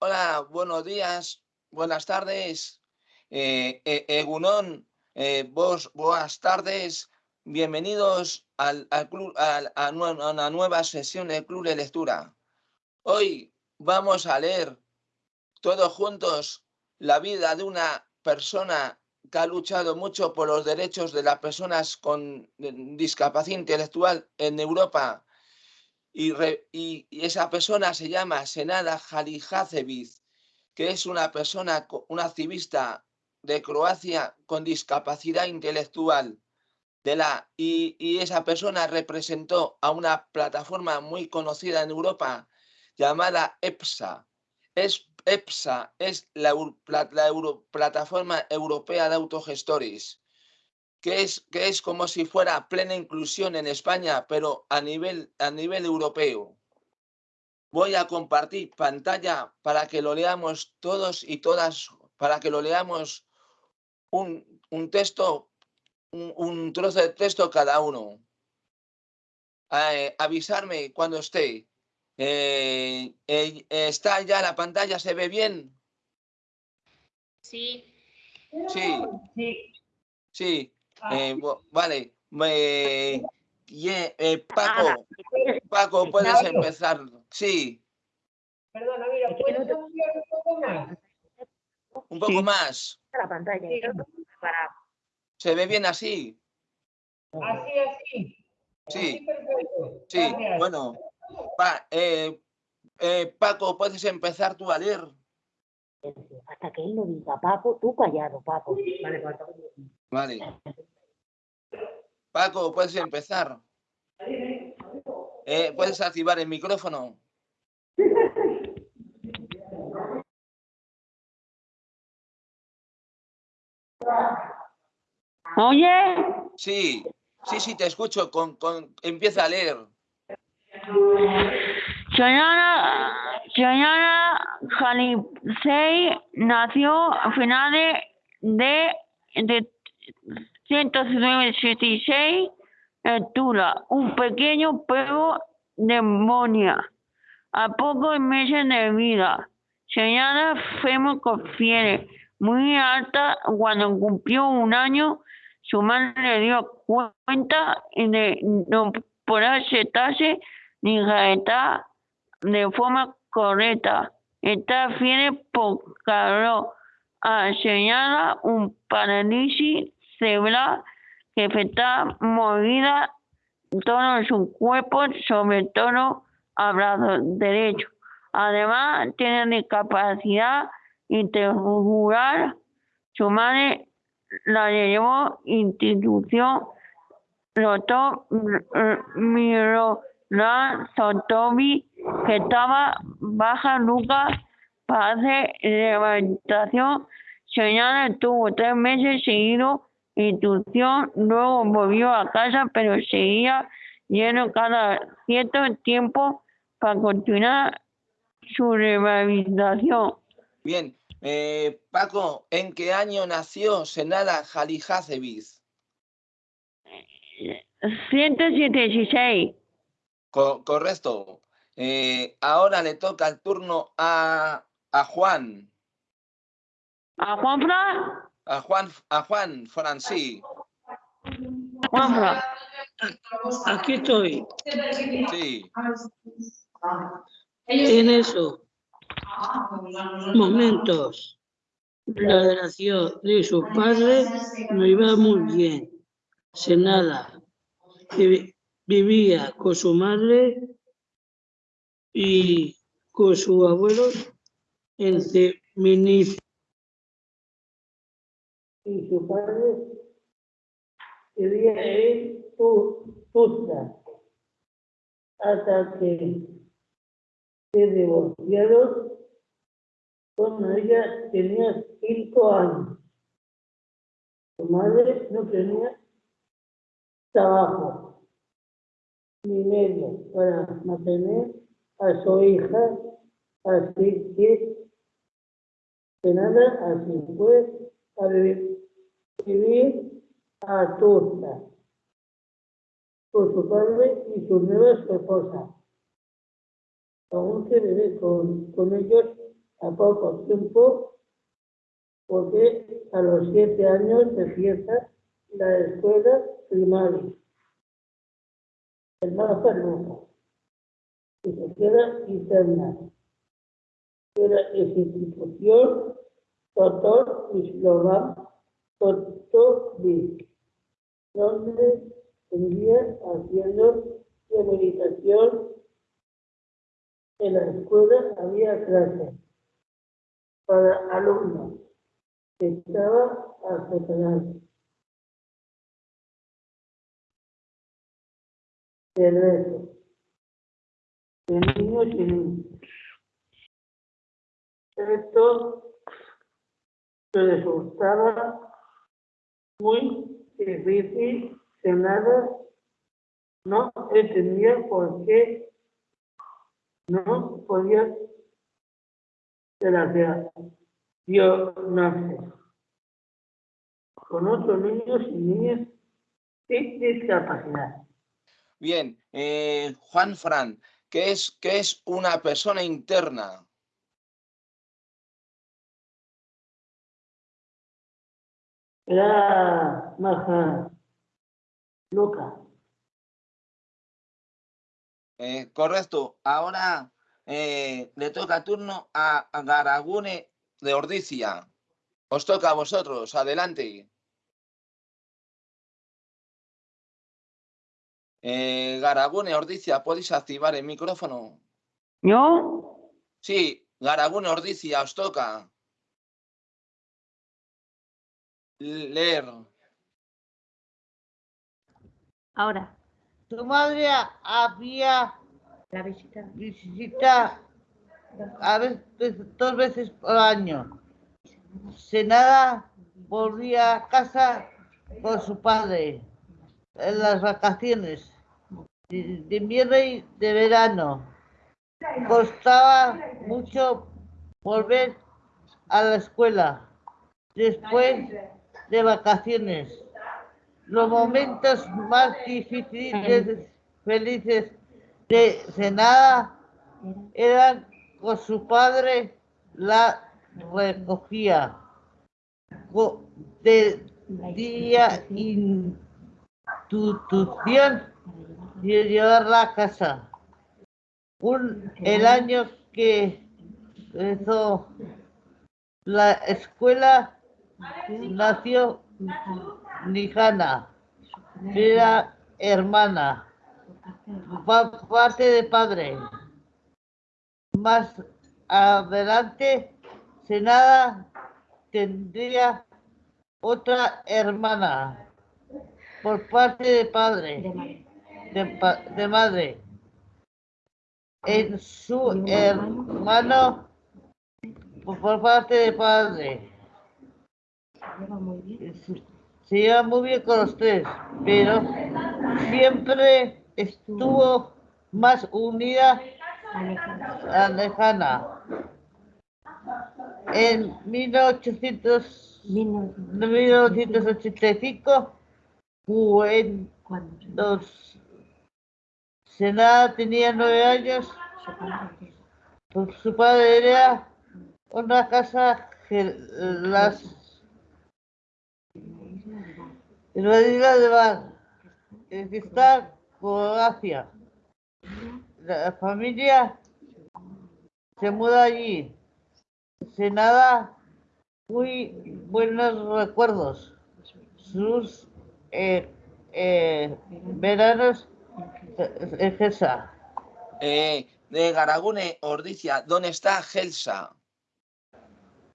Hola, buenos días, buenas tardes. Eh, eh, eh, vos, buenas tardes. Bienvenidos al, al club, a, una nueva sesión del Club de Lectura. Hoy vamos a leer todos juntos la vida de una persona que ha luchado mucho por los derechos de las personas con discapacidad intelectual en Europa. Y, esa persona se llama Senada Halijacevic, que es una persona, una activista de Croacia con discapacidad intelectual. De la, y, esa persona representó a una plataforma muy conocida en Europa llamada EPSA. Es, EPSA es la, pla- la Euro- plataforma europea de autogestores, que es, que es como si fuera plena inclusión en España, pero a nivel, a nivel europeo. Voy a compartir pantalla para que lo leamos todos y todas, para que lo leamos un, un texto, un, un trozo de texto cada uno. Eh, avisarme cuando esté. Eh, eh, ¿Está ya la pantalla? ¿Se ve bien? Sí. Sí, Sí. Sí. eh, vale. Me- ye- eh, Paco, Paco, puedes empezar. Sí, Perdona, mira, ¿puedes un poco más? un poco Sí. más. la pantalla. ¿Se ve bien así? Así, así. Sí. Sí, bueno. Pa- eh, eh, Paco, puedes empezar tú a leer. Hasta que él lo diga, Paco, tú callado, Paco. Vale, Paco. Vale. Paco, puedes empezar. Eh, puedes activar el micrófono. Oye, Sí, sí, sí, te escucho. Con, con, empieza a leer. señora, señora Jalipsey nació a finales de, de 176 en Tula, un pequeño pueblo de Monia, a pocos meses de vida. Señora Femo Confiere, muy alta, cuando cumplió un año, su madre le dio cuenta de no poder sentarse ni gaeta de forma correcta. Esta fiere por calor a señala un parálisis cerebral que afecta movida todo su cuerpo, sobre todo al brazo derecho. Además, tiene discapacidad intelectual. Su madre la llevó institución doctor Miroslav Sotovi, que estaba baja Lucas para hacer rehabilitación. Señala estuvo tres meses seguido institución, luego volvió a casa, pero seguía lleno cada cierto tiempo para continuar su rehabilitación. Bien. Eh, Paco, ¿en qué año nació Senada Halijacevic? 176. Co- correcto. Eh, ahora le toca el turno a, a Juan. ¿A Juanfra? A Juan, a Juan Francí. Juanfra. Aquí estoy, Sí. en eso. Momentos. La relación de su padre no iba muy bien. Senada vi- vivía con su madre y con su abuelo en Minif. Y su padre en Tu- Tuzla. Hasta que se divorciaron cuando ella tenía cinco años. Su madre no tenía trabajo ni medio para mantener a su hija, así que de nada, así fue a vivir, a Tuzla con su padre y su nueva esposa aún que vive con, con ellos a poco tiempo, porque a los siete años empieza la escuela primaria. El más Luca, y se queda interna. Era institución, doctor Slovan Totovic, donde seguía haciendo rehabilitación en la escuela había clases para alumnos que estaban afectados. De reto, de niños y niñas. Esto resultaba muy que nada no entendía por qué no podía relacionar yo nace con otros niños y niñas sin discapacidad. Bien, eh, Juan Fran, ¿qué es, ¿qué es una persona interna? Era maja loca. Eh, correcto. Ahora eh, le toca turno a, a Garagune de Ordicia. Os toca a vosotros. Adelante. Eh, Garagune, Ordicia, ¿podéis activar el micrófono? ¿Yo? Sí, Garagune, Ordicia, os toca. Leer. Ahora, Tu madre había la visita. visita a veces, dos veces por año. Senada volvía a casa con su padre en las vacaciones de de invierno y de verano. Costaba mucho volver a la escuela después de vacaciones. Los momentos más difíciles, felices de Senada eran con su padre, la recogía co- de día institución y llevarla a casa. Un, el año que empezó la escuela nació Nijana, era hermana, pa- parte de padre. Más adelante, Senada tendría otra hermana por parte de padre, De madre. de, pa- de madre. En su ¿Y un hermano por parte de padre. Se lleva muy bien. Con los tres, pero siempre estuvo más unida a lejana. En 1800, Vino- 1985, cuando Senada tenía nueve años, su padre era una casa las isla de Bar, en Croacia. La familia se muda allí. Senada, muy buenos recuerdos. Sus eh, eh, veranos en. Eh, de Garagune, Ordicia, ¿dónde está Gelsa?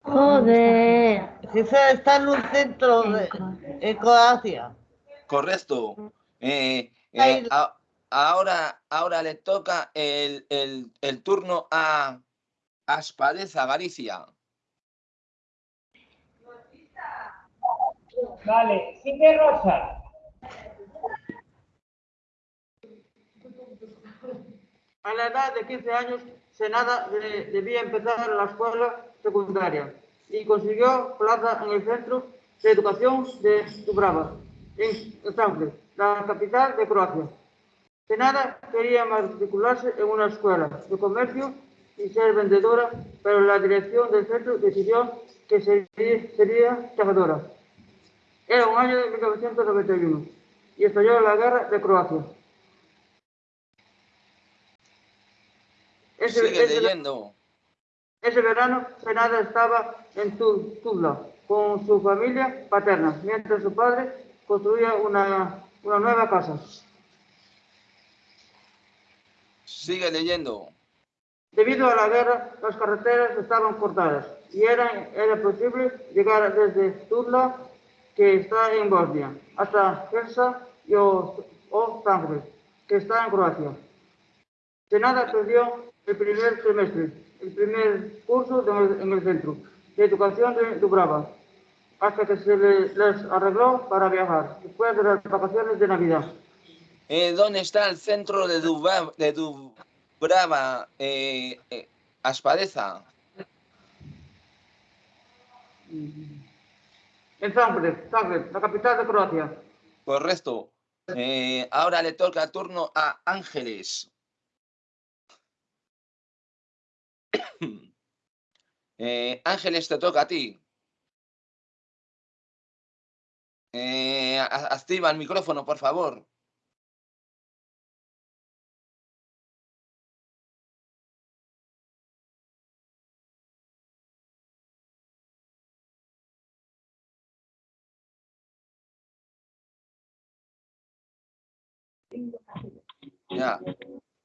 Joder. Gesa está en un centro de, en Croacia. Correcto. Eh, eh, a- ahora, ahora le toca el, el- el turno a Aspadeza, Galicia. Vale, sigue Rosa. A la edad de 15 años, Senada de- debía empezar la escuela secundaria y consiguió plaza en el Centro de Educación de Dubrava, en Zagreb, la capital de Croacia. Senada quería matricularse en una escuela de comercio y ser vendedora, pero la dirección del centro decidió que sería, sería trabajadora. Era un año de 1991 y estalló la guerra de Croacia. Ese, Sigue ese- leyendo. Ese verano, Senada estaba en Tu- Tuzla con su familia paterna, mientras su padre construía una, una nueva casa. Sigue leyendo. Debido a la guerra, las carreteras estaban cortadas y era, era posible llegar desde Tuzla, que está en Bosnia, hasta Helsa y Zagreb, que está en Croacia. Senada perdió el primer semestre, el primer curso de- en el centro de educación de Dubrava, hasta que se le- les arregló para viajar, después de las vacaciones de Navidad. Eh, ¿Dónde está el centro de Dubrava, de Dubrava eh, eh, Aspadeza? En Zagreb, Zagreb, la capital de Croacia. Correcto. Ahora le toca turno a Ángeles. Eh, Ángeles, te toca a ti. Eh, activa el micrófono, por favor. Ya.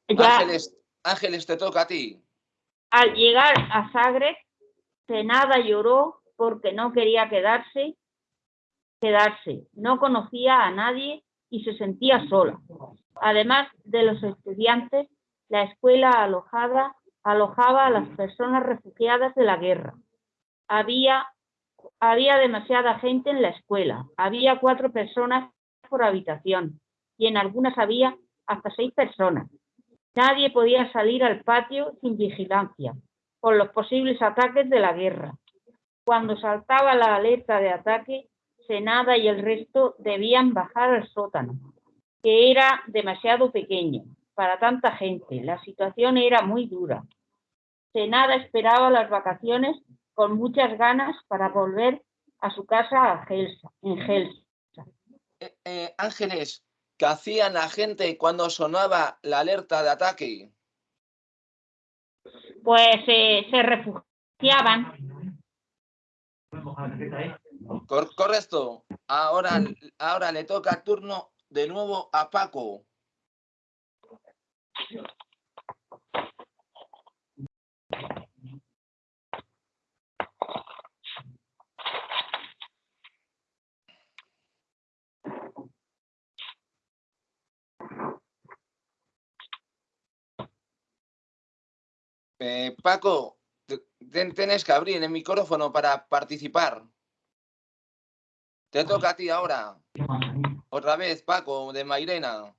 Ya Ángeles, Ángeles, te toca a ti. Al llegar a Zagreb, Senada lloró porque no quería quedarse, quedarse. No conocía a nadie y se sentía sola. Además de los estudiantes, la escuela alojada, alojaba a las personas refugiadas de la guerra. Había, había demasiada gente en la escuela. Había cuatro personas por habitación y en algunas había hasta seis personas. Nadie podía salir al patio sin vigilancia por los posibles ataques de la guerra. Cuando saltaba la alerta de ataque, Senada y el resto debían bajar al sótano, que era demasiado pequeño para tanta gente. La situación era muy dura. Senada esperaba las vacaciones con muchas ganas para volver a su casa a Gelsa, en Gelsa. Eh, eh, Ángeles, ¿qué hacían la gente cuando sonaba la alerta de ataque? Pues eh, se refugiaban. Cor- correcto. Ahora, ahora le toca turno de nuevo a Paco. Eh, Paco, tienes que abrir el micrófono para participar. Te toca a ti ahora. Otra vez, Paco, de Mairena.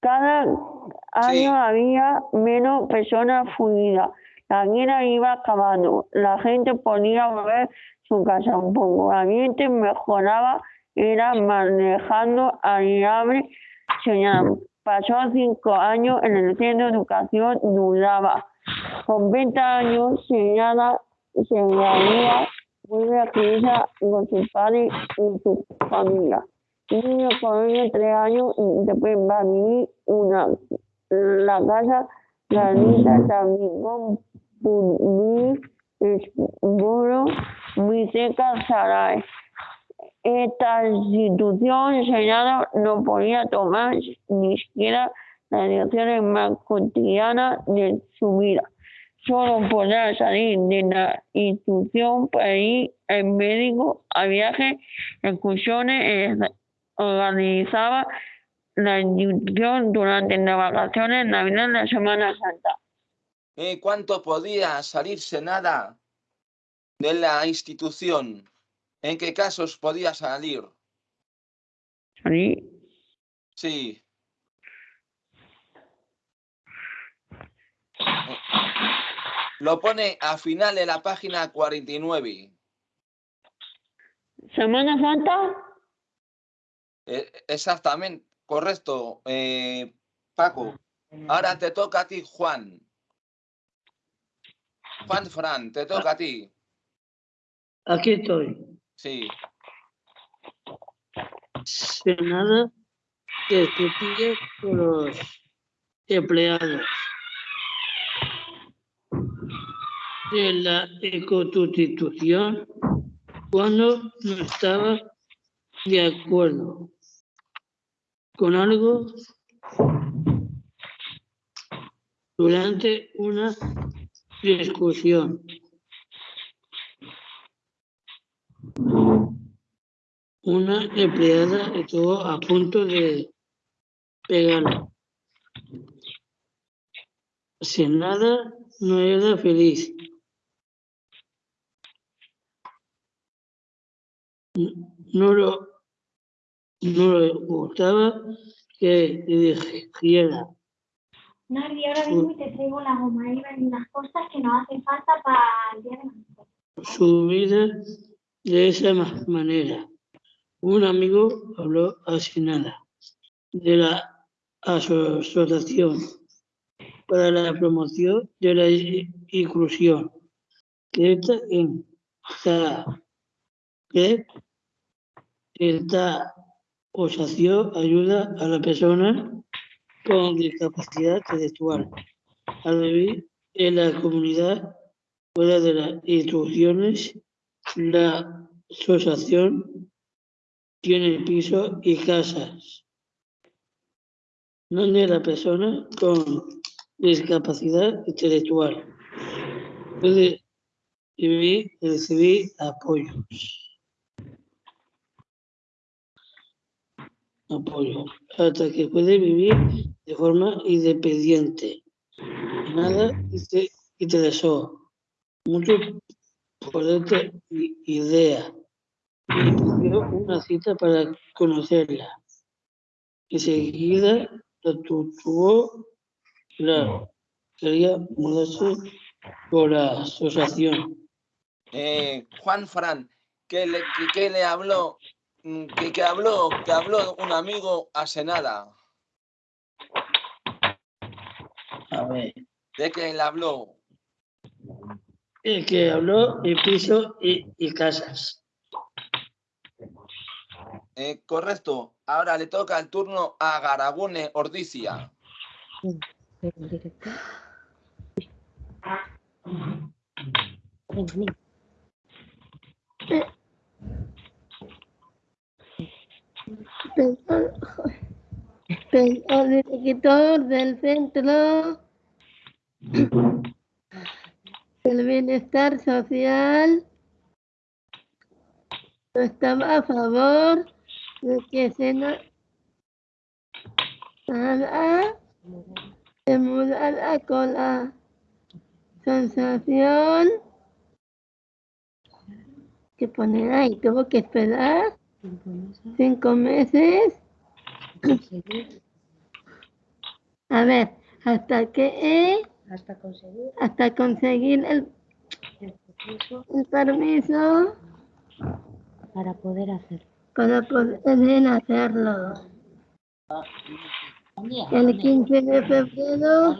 Cada año Sí. había menos personas fugidas. La guerra iba acabando. La gente podía volver su casa un poco. El ambiente mejoraba. Era manejando agradable. Señal. Pasó cinco años en el centro de educación Dudaba. Con 20 años, señala, se gradúa muy feliz con su padre y su familia. Niño con de tres años y después va a vivir una, la casa granita también con Pulmí, Esboro, muy cerca Saray. Esta institución enseñada no podía tomar ni siquiera las direcciones más cotidianas de su vida. Solo podrá salir de la institución para ir el médico a viajes, excursiones, eh, organizaba la institución durante las vacaciones, Navidad la Semana Santa. Eh, ¿Cuánto podía salirse nada de la institución? ¿En qué casos podía salir? ¿Sí? Sí. Lo pone a final de la página 49. ¿Semana Santa? Eh, exactamente, correcto, eh, Paco. Ahora te toca a ti, Juan. Juan Fran, te toca a ti. Aquí estoy. Sí. Senada que discutía con los empleados de la Constitución cuando no estaba de acuerdo con algo durante una discusión. Una empleada estuvo a punto de pegarla. Sin nada, no era feliz. No lo, no le gustaba que le dijera Nardi, ahora y te traigo la goma. Ven unas cosas que nos hacen falta para el día de mañana. su vida de esa ma- manera. Un amigo habló así nada de la Asociación para la Promoción de la Inclusión, que está en que esta asociación ayuda a las personas con discapacidad intelectual a vivir en la comunidad fuera de las instituciones, la asociación tiene pisos y casas donde la persona con discapacidad intelectual puede y recibir apoyos. Apoyo, hasta que puede vivir de forma independiente. Nada te interesó mucho por esta i- idea y pidió una cita para conocerla. Enseguida la tu- tuvo claro, quería mudarse por la asociación. Eh, Juan Fran, ¿qué le, qué- qué le habló? Mm, ¿Qué, qué habló? Que habló un amigo a Senada. A ver, ¿De qué le habló? El que habló de piso y, y casas. Eh, correcto. Ahora le toca el turno a Garabune Ordicia. Pero el director. Venga, venga. Pero, pero el director del centro del bienestar social no estaba a favor de que se na- nada se mudara con la sensación que poner ahí tuvo que esperar cinco meses. A ver hasta que eh, hasta conseguir. hasta conseguir el, el permiso para poder hacerlo. para poder hacerlo. El 15 de febrero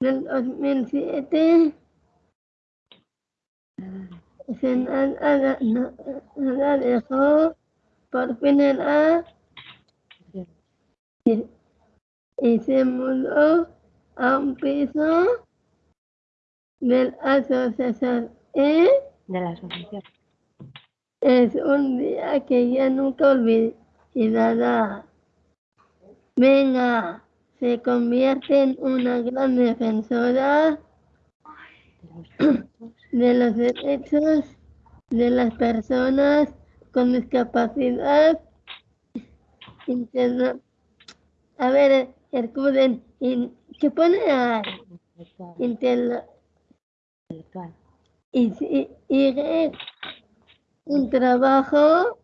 del 2007 se dejó por fin el A y, y se mudó a un piso del asociación E. De la asociación. Es un día que ya nunca olvidará. Venga, se convierte en una gran defensora de los derechos de las personas con discapacidad. Interna- A ver, Hercuden, in- ¿qué pone ahí? Interna- intelectual. y si- y un trabajo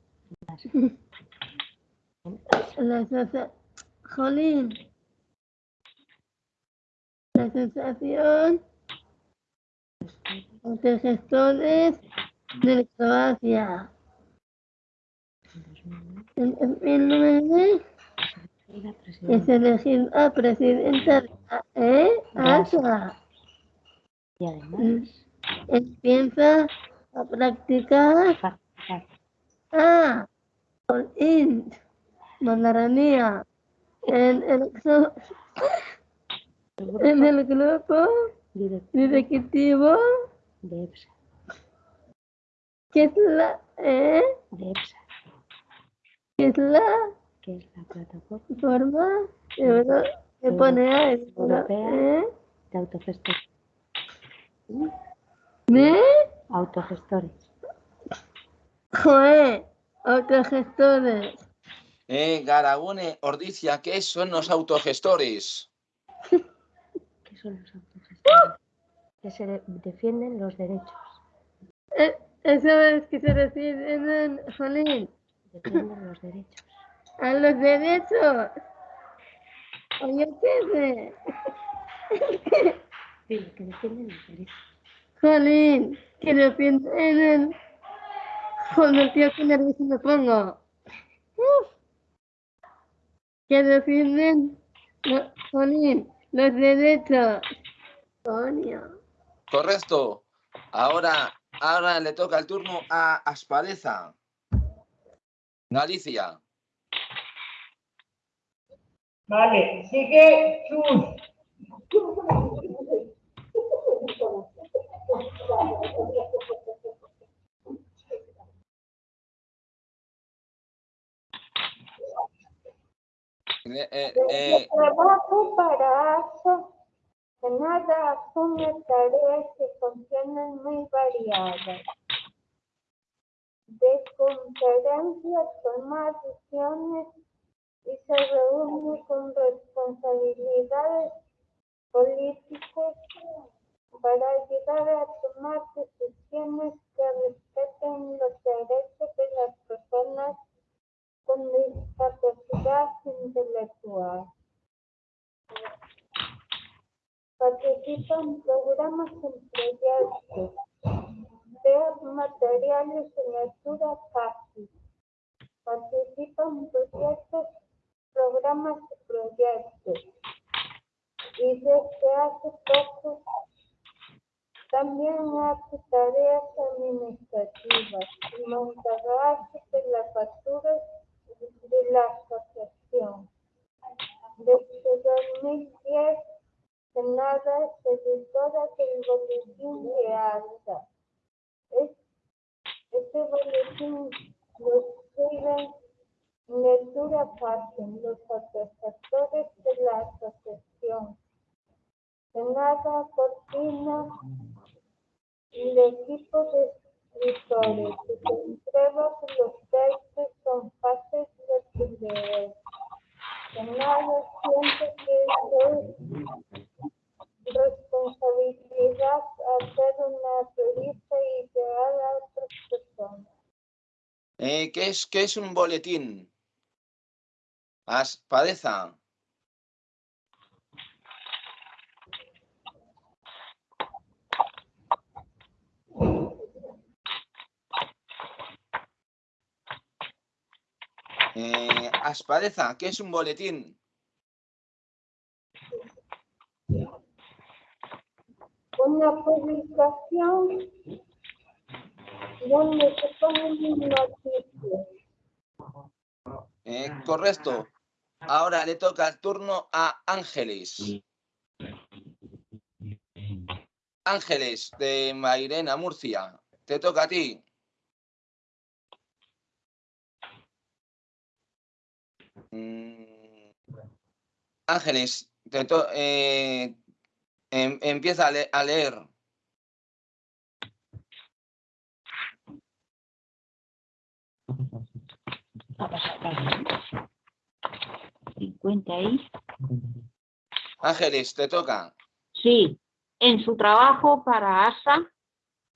la Jolín. la asociación de gestores de Croacia en 2009 Y la es elegida presidenta de la- ¿eh? Y además, empieza a practicar practicar ah, con int, mandaranía, en el, en el grupo directivo de EPSA, que es la, eh, de EPSA, que es la que es la plataforma forma que pone ahí, Europea. eh, de autogestores. ¿Me? Autogestores. Joder, autogestores. Eh, Garagune, Ordizia, ¿qué son los autogestores? ¿Qué son los autogestores? Que se de- defienden los derechos. Eh, Eso es que se refiere en Jolín, Defienden los derechos. a los derechos. Oye, ¿qué sé? Dile que defienden los derechos. Jolín, que defienden. Joder, tío, qué nervioso me pongo. Uf. Que defienden. Jolín, los derechos. Coño. Correcto. Ahora, ahora le toca el turno a Aspadeza. Galicia. Vale, sigue Chus. Eh, eh, eh, trabajo para que nada asume tareas que contienen muy variadas. De conferencias, tomar decisiones y se reúne con responsabilidades políticas para ayudar a tomar decisiones que respeten los derechos de las personas con discapacidad intelectual. Participa en programas en proyectos, crea materiales en lectura fácil. Participa en proyectos, programas y proyectos. Y desde hace poco también hace tareas administrativas y montaje de las facturas de la asociación. Desde 2010, Senada es editora del boletín de ALSA. Es, este boletín lo escriben en lectura fácil los autogestores de la asociación. Senada coordina el equipo de escritores y que los textos son fáciles de leer. Senada siente que es responsabilidad hacer una revista ideal a otras personas. eh, ¿qué, es, ¿Qué es un boletín? Aspadeza. Eh, Aspadeza, ¿qué es un boletín? Una publicación donde se ponen noticias. Eh, correcto. Ahora le toca el turno a Ángeles. Ángeles de Mairena, Murcia. Te toca a ti. Ángeles, te to- eh, em- empieza a, le- a leer. 50 y... Ángeles, te toca. Sí, en su trabajo para ASA,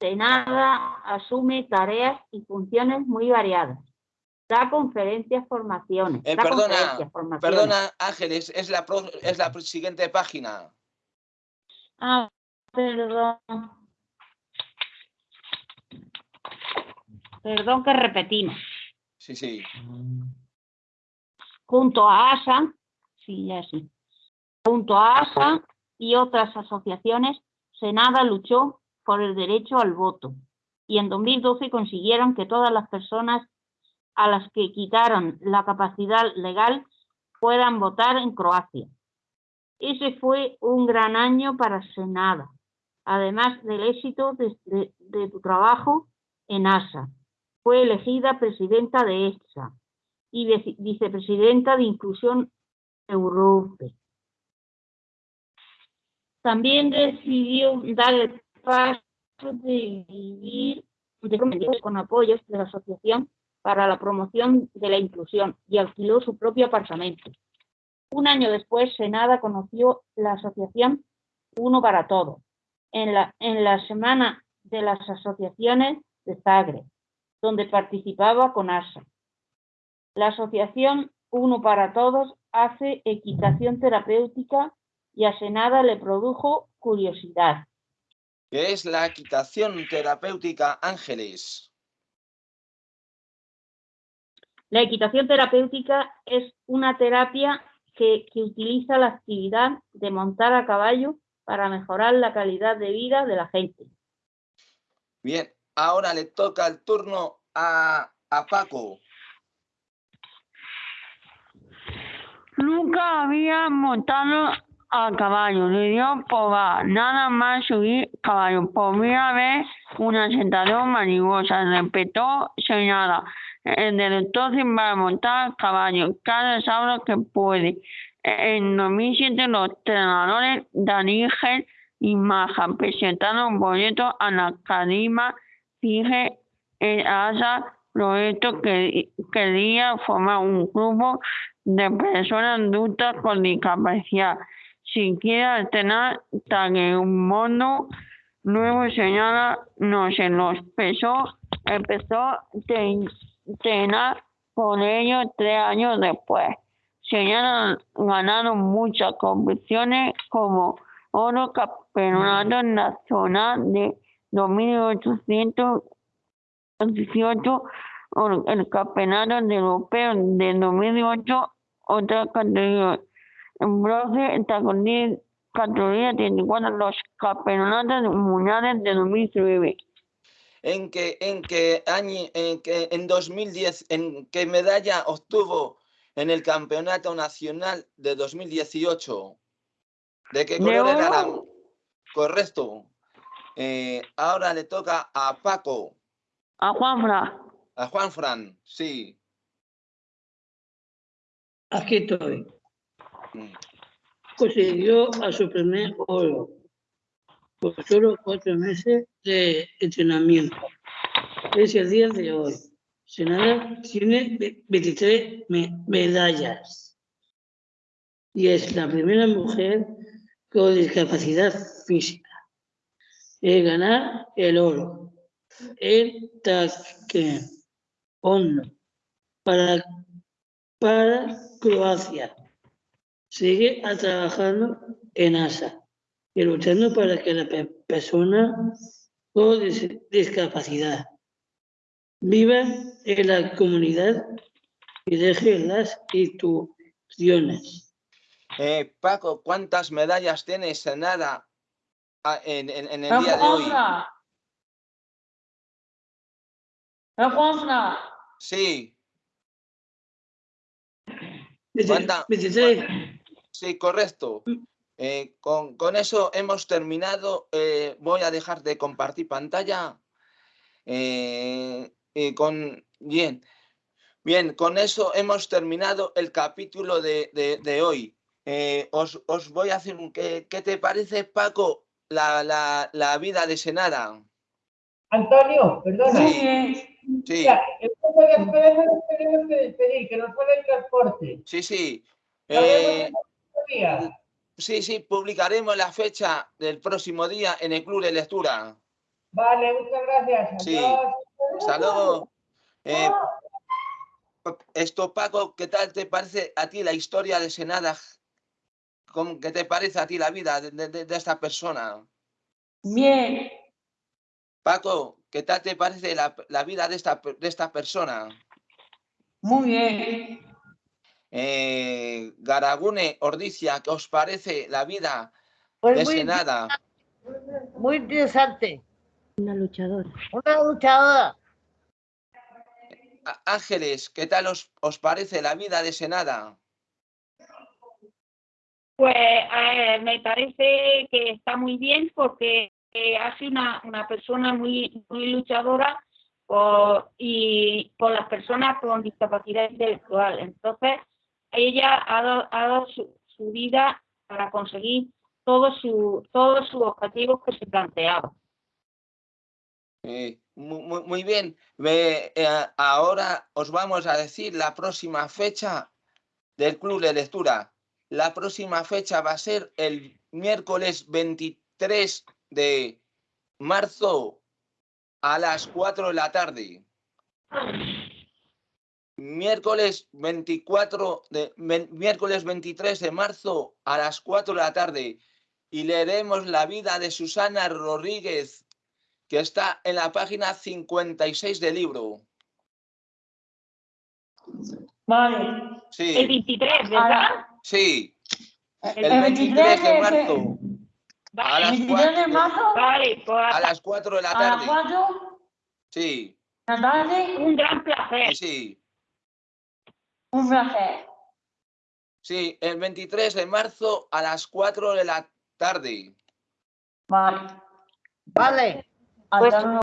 Senada asume tareas y funciones muy variadas. Da conferencias, formaciones. Eh, da perdona, conferencias, formaciones. Perdona, Ángeles, es la, pro- es la siguiente página. Ah, perdón. Perdón que repetimos. Sí, sí. Junto a ASA, sí, ya sí. Junto a ASA y otras asociaciones, Senada luchó por el derecho al voto y en 2012 consiguieron que todas las personas a las que quitaron la capacidad legal puedan votar en Croacia. Ese fue un gran año para Senada, además del éxito de, tu trabajo en ASA. Fue elegida presidenta de EXA y vice- vicepresidenta de Inclusión Europe. También decidió dar el paso de vivir con apoyos de la Asociación para la Promoción de la Inclusión y alquiló su propio apartamento. Un año después, Senada conoció la asociación Uno para Todos en la, en la Semana de las Asociaciones de Zagreb, donde participaba con ASA. La asociación Uno para Todos hace equitación terapéutica y a Senada le produjo curiosidad. ¿Qué es la equitación terapéutica Ángeles? La equitación terapéutica es una terapia que, que utiliza la actividad de montar a caballo para mejorar la calidad de vida de la gente. Bien, ahora le toca el turno a, a Paco. Nunca había montado a caballo, le dio probar, nada más subir caballo. Por primera vez, una sensación mariposa, respetó señala. El para montar a caballo, cada sábado que puede. En 2007, los entrenadores Daniel y Maja presentaron boletos a la Cadima Fije en ASA proyecto que quería formar un grupo de personas adultas con discapacidad. Si quiere tan en un mundo nuevo señala no se los empezó, empezó a entrenar con ellos tres años después. Señala ganaron muchas competiciones como oro campeonato nacional de 2818 o el campeonato de europeo de 2008 otra categoría. En bronce en categoría categoría 34 los campeonatos mundiales de 2009 ¿En qué, en qué año, en, qué, en 2010, en qué medalla obtuvo en el Campeonato Nacional de 2018? ¿De qué De color era la-. Correcto. Eh, ahora le toca a Paco, a Juanfra a Juan Fran, sí. Aquí estoy. Mm. Consiguió a su primer oro por solo cuatro meses de entrenamiento. Es el día de hoy. Senada tiene ve- 23 me- medallas y es la primera mujer con discapacidad física en ganar el oro en taekwondo para, para Croacia. Sigue trabajando en ASA y luchando para que la pe- persona con dis- discapacidad viva en la comunidad y deje las instituciones. Eh, Paco, ¿cuántas medallas tienes en nada en, en- en el día de hoy? Sí, ¿Cuánta- 23. sí, correcto. Eh, con, con eso hemos terminado. eh, voy a dejar de compartir pantalla. Eh, con, bien, bien, con eso hemos terminado el capítulo de, de- de hoy. Eh, os, os voy a hacer un... ¿Qué, qué te parece, Paco, la, la, la vida de Senada? Antonio, perdona. Sí, sí, Mira, nos tenemos que despedir, que nos fue el transporte. sí, sí. Sí, sí, publicaremos la fecha del próximo día en el Club de Lectura. Vale, muchas gracias. Sí. Luego. Eh, esto, Paco, ¿qué tal te parece a ti la historia de Senada? ¿Cómo- ¿Qué te parece a ti la vida de, de- de esta persona? Bien, Paco, ¿qué tal te parece la, la vida de esta, de esta persona? muy bien. Eh, Garagune, Ordicia, ¿qué os parece la vida Pues de muy Senada? muy interesante. Una luchadora. Una luchadora. Ángeles, ¿qué tal os, os parece la vida de Senada? Pues eh, me parece que está muy bien porque eh, ha sido una, una persona muy, muy luchadora por, y por las personas con discapacidad intelectual. Entonces, ella ha dado, ha dado su, su vida para conseguir todos su, todos sus objetivos que se planteaba. Mu- mu- muy, bien. Eh, ahora os vamos a decir la próxima fecha del club de lectura. La próxima fecha va a ser el miércoles 23 de marzo a las 4 de la tarde. Miércoles 24 de miércoles 23 de marzo a las 4 de la tarde y leeremos la vida de Susana Rodríguez que está en la página 56 del libro. Vale. Sí, El 23, ¿verdad? Sí, El el 23 de marzo a las el 23 de 4, marzo Vale, pues a las 4 de la a las tarde. 4 Sí, la tarde. un gran placer. sí, sí. Un placer. Sí, el 23 de marzo a las 4 de la tarde. Vale. Vale. Pues-.